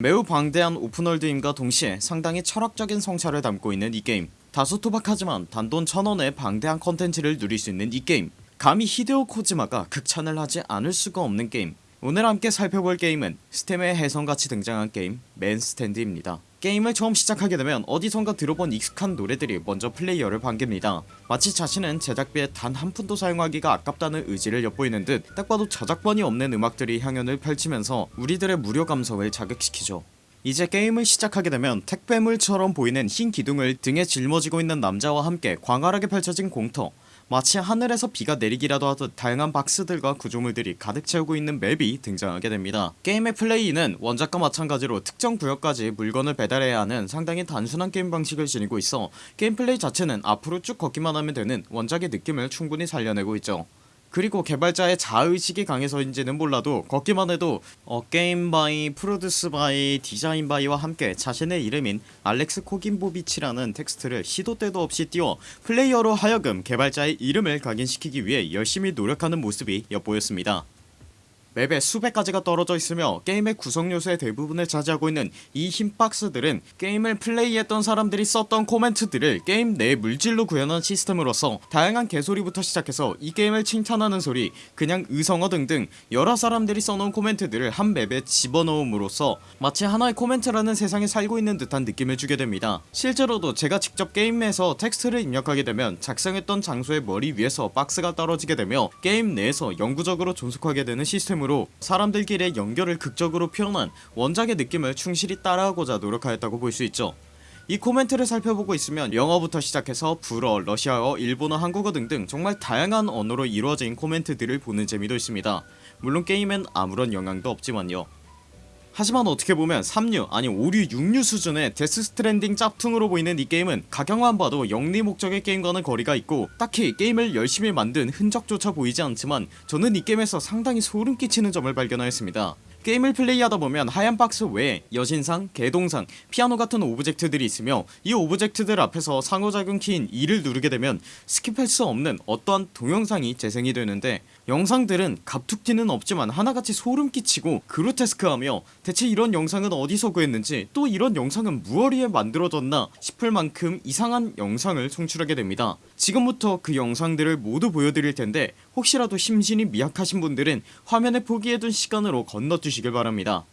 매우 방대한 오픈월드임과 동시에 상당히 철학적인 성찰을 담고 있는 이 게임. 다소 투박하지만 단돈 천원의 방대한 컨텐츠를 누릴 수 있는 이 게임. 감히 히데오 코지마가 극찬을 하지 않을 수가 없는 게임 오늘 함께 살펴볼 게임은 스팀에 혜성같이 등장한 게임 맨스탠드입니다. 게임을 처음 시작하게 되면 어디선가 들어본 익숙한 노래들이 먼저 플레이어를 반깁니다. 마치 자신은 제작비에 단 한 푼도 사용하기가 아깝다는 의지를 엿보이는 듯 딱 봐도 저작권이 없는 음악들이 향연을 펼치면서 우리들의 무료 감성을 자극시키죠. 이제 게임을 시작하게 되면 택배물처럼 보이는 흰 기둥을 등에 짊어지고 있는 남자와 함께 광활하게 펼쳐진 공터 마치 하늘에서 비가 내리기라도 하듯 다양한 박스들과 구조물들이 가득 채우고 있는 맵이 등장하게 됩니다. 게임의 플레이는 원작과 마찬가지로 특정 구역까지 물건을 배달해야 하는 상당히 단순한 게임 방식을 지니고 있어 게임 플레이 자체는 앞으로 쭉 걷기만 하면 되는 원작의 느낌을 충분히 살려내고 있죠 그리고 개발자의 자의식이 강해서인지는 몰라도 걷기만 해도 a game by, produced by, designed by와 함께 자신의 이름인 알렉스 코긴보비치라는 텍스트를 시도 때도 없이 띄워 플레이어로 하여금 개발자의 이름을 각인시키기 위해 열심히 노력하는 모습이 엿보였습니다 맵에 수백 가지가 떨어져 있으며 게임의 구성 요소의 대부분을 차지하고 있는 이 흰 박스들은 게임을 플레이했던 사람들이 썼던 코멘트들을 게임 내 물질로 구현한 시스템으로서 다양한 개소리부터 시작해서 이 게임을 칭찬하는 소리 그냥 의성어 등등 여러 사람들이 써놓은 코멘트들을 한 맵에 집어넣음으로써 마치 하나의 코멘트라는 세상에 살고 있는 듯한 느낌을 주게 됩니다. 실제로도 제가 직접 게임에서 텍스트를 입력하게 되면 작성했던 장소의 머리 위에서 박스가 떨어지게 되며 게임 내에서 영구적으로 존속하게 되는 시스템으로 사람들끼리의 연결을 극적으로 표현한 원작의 느낌을 충실히 따라하고자 노력하였다고 볼 수 있죠. 이 코멘트를 살펴보고 있으면 영어부터 시작해서 불어, 러시아어, 일본어, 한국어 등등 정말 다양한 언어로 이루어진 코멘트들을 보는 재미도 있습니다. 물론 게임엔 아무런 영향도 없지만요 하지만 어떻게 보면 3류 아니 5류 6류 수준의 Death Stranding 짭퉁으로 보이는 이 게임은 가격만 봐도 영리 목적의 게임과는 거리가 있고 딱히 게임을 열심히 만든 흔적조차 보이지 않지만 저는 이 게임에서 상당히 소름 끼치는 점을 발견하였습니다 게임을 플레이하다 보면 하얀 박스 외에 여신상, 개동상, 피아노 같은 오브젝트들이 있으며 이 오브젝트들 앞에서 상호작용 키인 E를 누르게 되면 skip할 수 없는 어떠한 동영상이 재생이 되는데 영상들은 갑툭튀는 없지만 하나같이 소름 끼치고 그로테스크하며 대체 이런 영상은 어디서 구했는지 또 이런 영상은 무얼 위해 만들어졌나 싶을 만큼 이상한 영상을 송출하게 됩니다. 지금부터 그 영상들을 모두 보여드릴 텐데 혹시라도 심신이 미약하신 분들은 화면에 표기해둔 시간으로 건너 주시길 바랍니다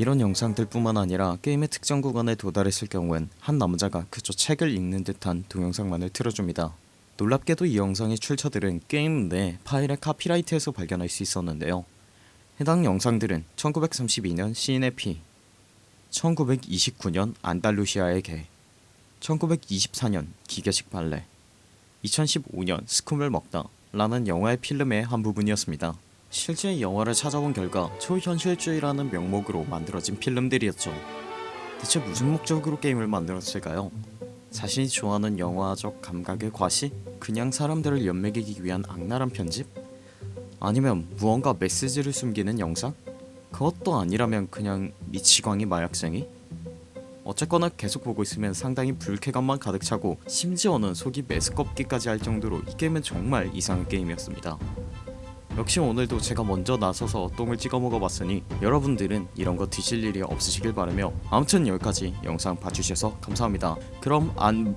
이런 영상들 뿐만 아니라 게임의 특정 구간에 도달했을 경우엔 한 남자가 그저 책을 읽는 듯한 동영상만을 틀어줍니다. 놀랍게도 이 영상의 출처들은 게임 내 파일의 카피라이트에서 발견할 수 있었는데요. 해당 영상들은 1932년 시인의 피, 1929년 안달루시아의 개, 1924년 기계식 발레, 2015년 스쿰을 먹다 라는 영화의 필름의 한 부분이었습니다. 실제 이 영화를 찾아본 결과 초현실주의라는 명목으로 만들어진 필름들이었죠. 대체 무슨 목적으로 게임을 만들었을까요? 자신이 좋아하는 영화적 감각의 과시? 그냥 사람들을 연맥이기 위한 악랄한 편집? 아니면 무언가 메시지를 숨기는 영상? 그것도 아니라면 그냥 미치광이 마약쟁이? 어쨌거나 계속 보고 있으면 상당히 불쾌감만 가득 차고 심지어는 속이 메스껍기까지 할 정도로 이 게임은 정말 이상한 게임이었습니다. 역시 오늘도 제가 먼저 나서서 똥을 찍어 먹어봤으니 여러분들은 이런 거 드실 일이 없으시길 바라며 아무튼 여기까지 영상 봐주셔서 감사합니다. 그럼 안...